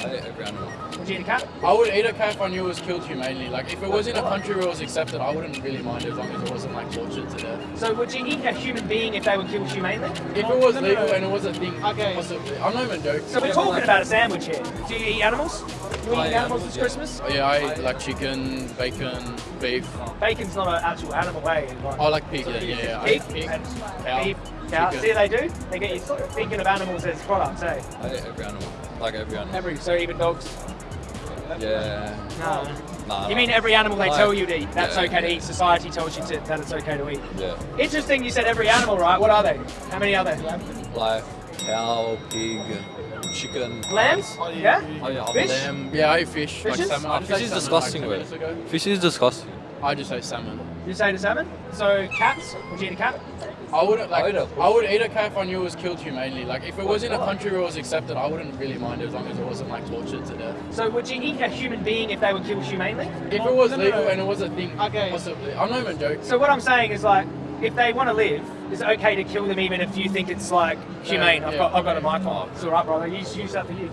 I eat every animal. Would you eat a cat? I would eat a cat if I knew it was killed humanely. Like if it was in a country where it was accepted, I wouldn't really mind as long as it wasn't like tortured to death. So would you eat a human being if they were killed humanely? If it was legal and it was a thing, Okay. possibly. I'm not even joking. So we're talking about a sandwich here. Do you eat animals? Do you I eat eat animals this yeah. Christmas? Oh, yeah, I eat like chicken, bacon, beef. Bacon's not an actual animal, eh? Like, I like pig. Yeah, yeah. yeah. Eat pig, and cow, beef, cow. See, they do. They get you thinking of animals as products, eh? I eat every animal. Like every animal. Every so even dogs. Yeah. No. Nah. You mean every animal they Like- tell you to eat? That's yeah, okay to yeah. eat. Society tells you to, that it's okay to eat. Yeah. Interesting. You said every animal, right? What are they? How many are there? Like cow, pig, chicken. Lambs? Oh, yeah. Oh yeah. I'm Fish? Lamb. Yeah, I eat fish. Like Fishes? salmon. Fish is salmon, disgusting, like, 10 wait. minutes ago. Fish is disgusting. I just ate salmon. You say the salmon. So cats? Would you eat a cat? I wouldn't like. I would, I would eat a cat if I knew it was killed humanely. Like if it was in a country where it was accepted, I wouldn't really mind as long as it wasn't like tortured to death. So would you eat a human being if they were killed humanely? If it was No, no, legal no. and it was a thing, Okay. possibly. I'm not even joking. So what I'm saying is like, if they want to live, is it okay to kill them even if you think it's like humane? I've yeah. got, I've got a mic on. It's all right, brother. Use, use that for you.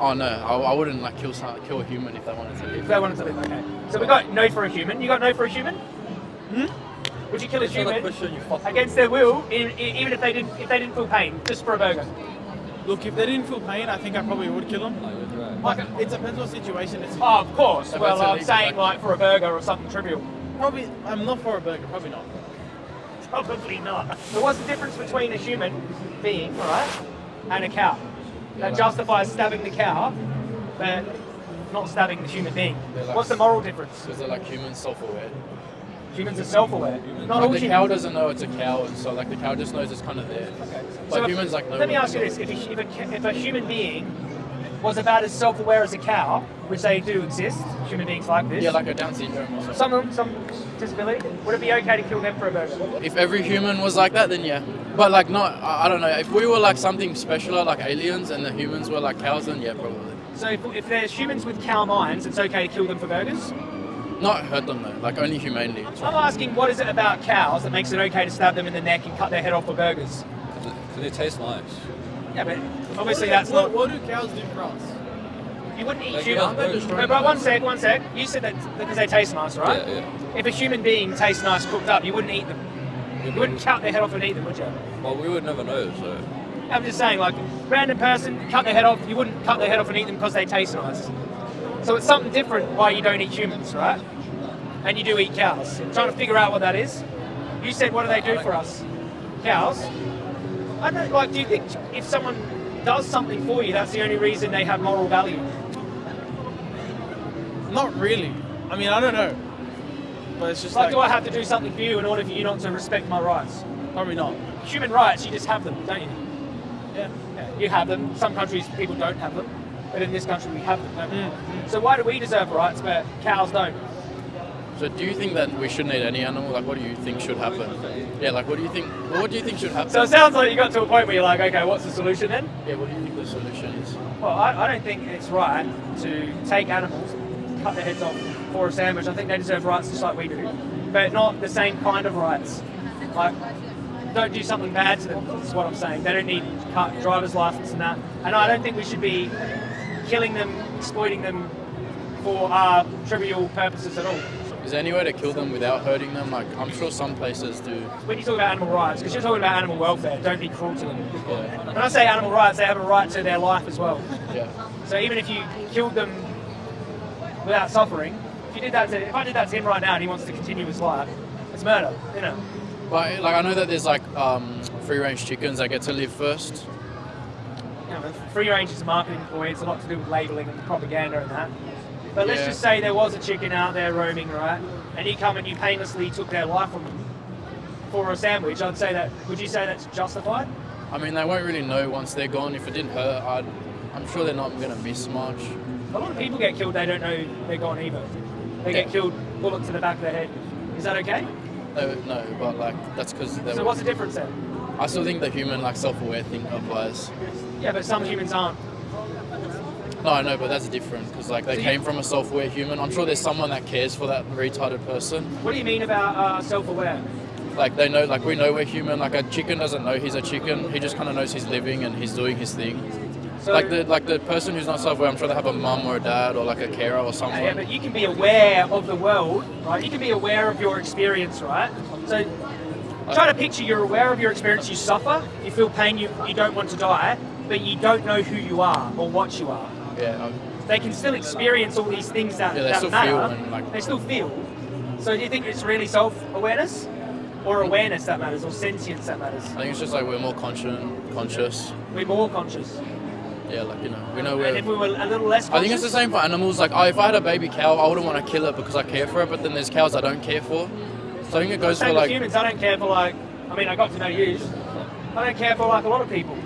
Oh no, I, I wouldn't like kill some, kill a human if they wanted to If live. they wanted to live, okay. So we got no for a human. You got no for a human? Hmm? Would you kill a It's not a human question you fuck against their will, in, in, even if they didn't if they didn't feel pain, just for a burger? Look, if they didn't feel pain, I think I probably would kill them. I would, right. Like, it depends what situation it's in. Oh, of course. If well, I'm saying like- like for a burger or something trivial. Probably, I'm not for a burger. Probably not. Probably not. So what's the difference between a human being, right, and a cow? That justifies stabbing the cow, but not stabbing the human being. Like- What's the moral difference? Because they're like human self-aware. Humans are self-aware. Not all the humans. cow doesn't know it's a cow, and so like the cow just knows it's kind of there. Okay. But So if- like. Let me ask you this: if a, if, a, if a human being was about as self-aware as a cow, which they do exist, human beings like this, Yeah, like a Down syndrome or something. some of them, some disability, would it be okay to kill them for a burger? If every human was like that, then yeah. But like not, I I don't know. If we were like something special, like aliens, and the humans were like cows, then yeah, probably. So if, if there's humans with cow minds, it's okay to kill them for burgers? Not hurt them though, like only humanely. I'm asking, what is it about cows that makes it okay to stab them in the neck and cut their head off for burgers? Because they taste nice. Yeah, but obviously what, that's what, not. what do cows do for us? You wouldn't eat Like, human. you know, they're No, but one sec, one sec. You said that because they taste nice, right? Yeah, yeah. If a human being tastes nice cooked up, you wouldn't eat them. You wouldn't cut their head off and eat them, would you? Well, we would never know, so. I'm just saying, like, random person cut their head off. You wouldn't cut their head off and eat them because they taste nice. So it's something different why you don't eat humans, right? And you do eat cows. I'm trying to figure out what that is. You said, what do they do for us? Cows. I don't like. Do you think if someone does something for you, that's the only reason they have moral value? Not really. I mean, I don't know. But it's just like, like, do I have to do something for you in order for you not to respect my rights? probably not. Human rights, you just have them, don't you? Yeah. Yeah, you have them. Some countries people don't have them, but in this country we have them. Don't? Mm, So why do we deserve rights, but cows don't? So do you think that we shouldn't eat any animal? Like, what do you think should happen? Yeah, like, what do you think? Well, what do you think should happen? So it sounds like you got to a point where you're like, okay, what's the solution then? yeah, what do you think the solution is? Well, I, I don't think it's right to take animals, cut their heads off for a sandwich. I think they deserve rights just like we do, but not the same kind of rights. Like, don't do something bad to them. That's what I'm saying. They don't need cut driver's license and that. And I don't think we should be killing them, exploiting them for uh, trivial purposes at all. Is there any way to kill them without hurting them? Like, I'm sure some places do. When you talk about animal rights, because you're talking about animal welfare, don't be cruel to them. Yeah, When I say animal rights, they have a right to their life as well. yeah. So even if you killed them without suffering, if you did that to, if I did that to him right now and he wants to continue his life, it's murder, you know. But like, I know that there's like um, free-range chickens that get to live first. Know, free range is a marketing ploy. It's a lot to do with labeling and propaganda and that. But let's Yeah. just say there was a chicken out there roaming, right? And you come and you painlessly took their life from them for a sandwich. I'd say that. Would you say that's justified? I mean, they won't really know once they're gone. If it didn't hurt, I'd, I'm sure they're not going to miss much. A lot of people get killed. They don't know they're gone either. They get killed, bullet to the back of their head. Is that okay? No, no, but like that's because. So what's the difference then? I still think the human like self-aware thing applies. Yeah, but some humans aren't. No, I know, but that's different because like they So came from a self-aware human. I'm sure there's someone that cares for that retarded person. What do you mean about uh, self-aware? Like they know, like we know we're human. Like a chicken doesn't know he's a chicken. He just kind of knows he's living and he's doing his thing. So- like the like the person who's not self-aware, I'm sure they have a mum or a dad or like a carer or someone. Yeah, but you can be aware of the world, right? You can be aware of your experience, right? So try to picture you're aware of your experience, you suffer, you feel pain, you, you don't want to die, but you don't know who you are or what you are. yeah, um, They can still experience all these things that, Yeah, they that still matter. feel and, like- they still feel. So do you think it's really self-awareness? Or awareness that matters, or sentience that matters? I think it's just like we're more conscious, conscious. We're more conscious. Yeah, like you know, we know And if we're. were a little less I think it's the same for animals. Like, oh, if I had a baby cow, I wouldn't want to kill it because I care for it. But then there's cows I don't care for. So I think it goes Same for like. humans. I don't care for like. I mean, I got to know you. I don't care for like a lot of people,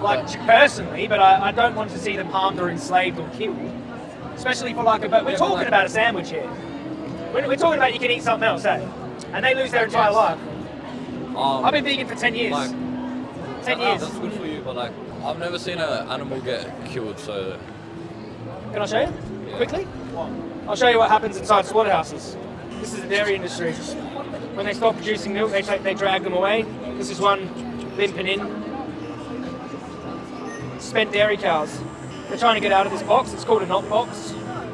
like personally, but I, I don't want to see them harmed or enslaved or killed. Especially for like a. But we're talking about a sandwich here. We're, we're talking about you can eat something else, eh? And they lose their entire life. Um, I've been vegan for ten years. like, ten that- years. That's good for you, but like, I've never seen an animal get killed, so Can I show you Yeah. quickly? I'll show you what happens inside slaughterhouses. This is the dairy industry. When they stop producing milk, they take, they drag them away. This is one limping in. Spent dairy cows. They're trying to get out of this box. It's called a knock box.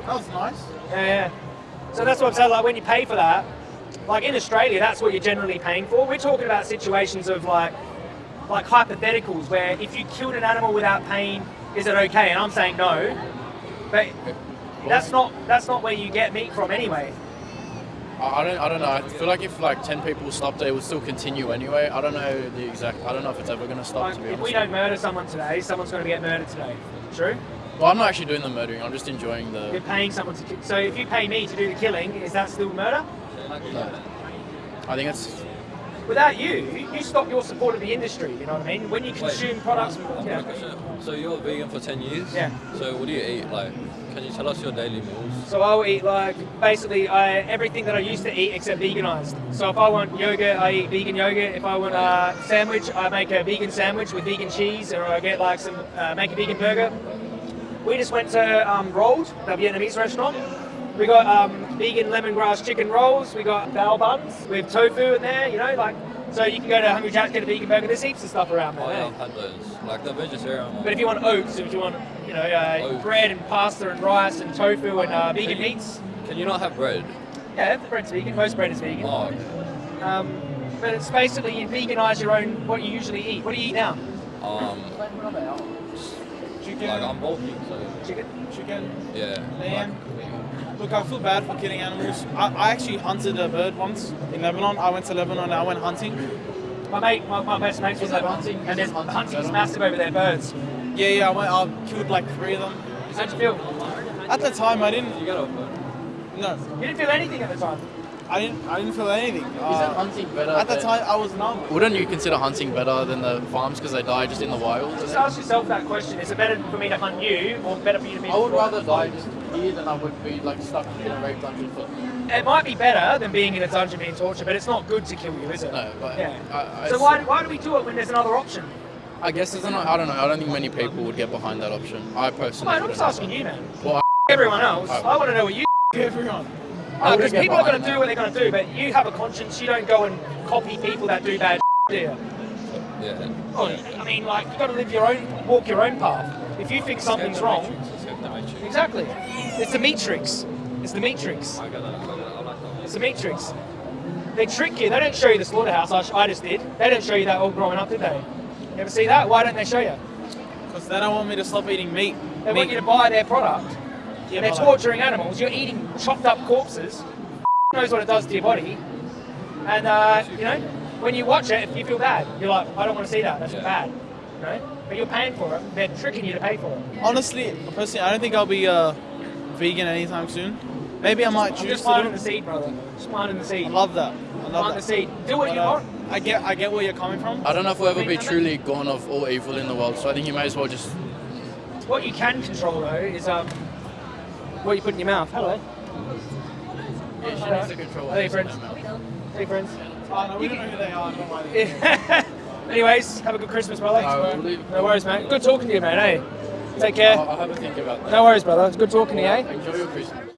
That was nice. Yeah, yeah. So that's what I'm saying. Like when you pay for that, like in Australia, that's what you're generally paying for. We're talking about situations of like, like hypotheticals where if you killed an animal without pain, is it okay? And I'm saying no. But that's not that's not where you get meat from anyway. I I don't, I don't know. I feel like if like ten people stopped it, it would still continue anyway. I don't know the exact. I don't know if it's ever gonna stop. Like, to be if honest. we don't murder someone today, someone's going to get murdered today. True. Well, I'm not actually doing the murdering. I'm just enjoying the... You're paying someone to. ki- So if you pay me to do the killing, is that still murder? No. I think it's. Without you, you stop your support of the industry. You know what I mean? When you consume products, yeah. got a question. So you're vegan for ten years? Yeah. So what do you eat? Like, can you tell us your daily meals? So I'll eat like basically I, everything that I used to eat except veganized. So if I want yogurt, I eat vegan yogurt. If I want a sandwich, I make a vegan sandwich with vegan cheese, or I get like some uh, make a vegan burger. We just went to um, Roll'd, the Vietnamese restaurant. We got um, vegan lemongrass chicken rolls. We got bao buns with tofu in there. You know, like so you can go to Hungry Jack's get a vegan burger. There's heaps of stuff around there. Oh yeah? I've had those. Like the vegetarian one. But if you want oats, if you want, you know, uh, bread and pasta and rice and tofu and uh, vegan meats, Can you not have bread? yeah, the bread's vegan. Most bread is vegan. Oh, okay. Um, but it's basically you veganise your own what you usually eat. What do you eat now? Um, Chicken. like I'm bulky, so Chicken. chicken. yeah. Lamb. Look, I feel bad for killing animals. I, I actually hunted a bird once in Lebanon. I went to Lebanon and I went hunting. My mate, my, my best mate was Lebanon, hunting? and there's Hunting hunting's massive over there. Birds. Yeah, yeah, I went. I killed like three of them. How'd you feel? At the time, I didn't. You got off it. No, You didn't feel anything at the time. I didn't. I didn't feel anything. Isn't Uh, hunting better? at the time, I was numb. Wouldn't you consider hunting better than the farms because they die just in the wild? Just ask yourself that question: Is it better for me to hunt you, or better for you to be? I would rather die just here than I would be like stuck in a rape dungeon for. It might be better than being in a dungeon being tortured, but it's not good to kill you, is it? No, but Yeah. I, I, so why, why do we do it when there's another option? I guess there's an, I don't know. I don't think many people would get behind that option. I personally. Mate, I'm wouldn't. just asking you, man. Well, Everyone else, I- I want to know what you. Everyone. I Because get people are going to do what they're going to do, but you have a conscience. You don't go and copy people that do bad, do you? Yeah. Oh, I mean, like you got to live your own, walk your own path. If you think something's wrong, Escape the exactly. It's the matrix. It's the matrix. I get that. I get that. I like that. It's the matrix. They trick you. They don't show you the slaughterhouse. I, I just did. They didn't show you that all growing up, did they? You ever see that? Why don't they show you? Because they don't want me to stop eating meat. They want you to buy their product. Yeah, they're torturing animals. You're eating chopped up corpses. knows what it does to your body. And uh, you know, when you watch it, you feel bad. You're like, I don't want to see that. That's Yeah. bad. You know? But you're paying for it. They're tricking you to pay for it. Honestly, personally, I don't think I'll be uh, vegan anytime soon. Maybe I might I'm just to. planting the seed, brother. Just planting the seed. I love that. I love Plant the that. seed. Do what But, you uh, want. I get, I get where you're coming from. I don't know if we'll ever be truly gone of all evil in the world. So I think you may as well just. What you can control though is um, what you put in your mouth. Hello. Yeah, she needs to control. Hey, friends. mouth. Hey friends. Oh, no, we don't know who they are. Don't mind. Anyways, have a good Christmas, brother. We'll No worries, mate. Good talking to you, mate. Hey, take care. I'll, I'll have a think about that. No worries, brother. It's good talking to you. Eh? Enjoy your Christmas.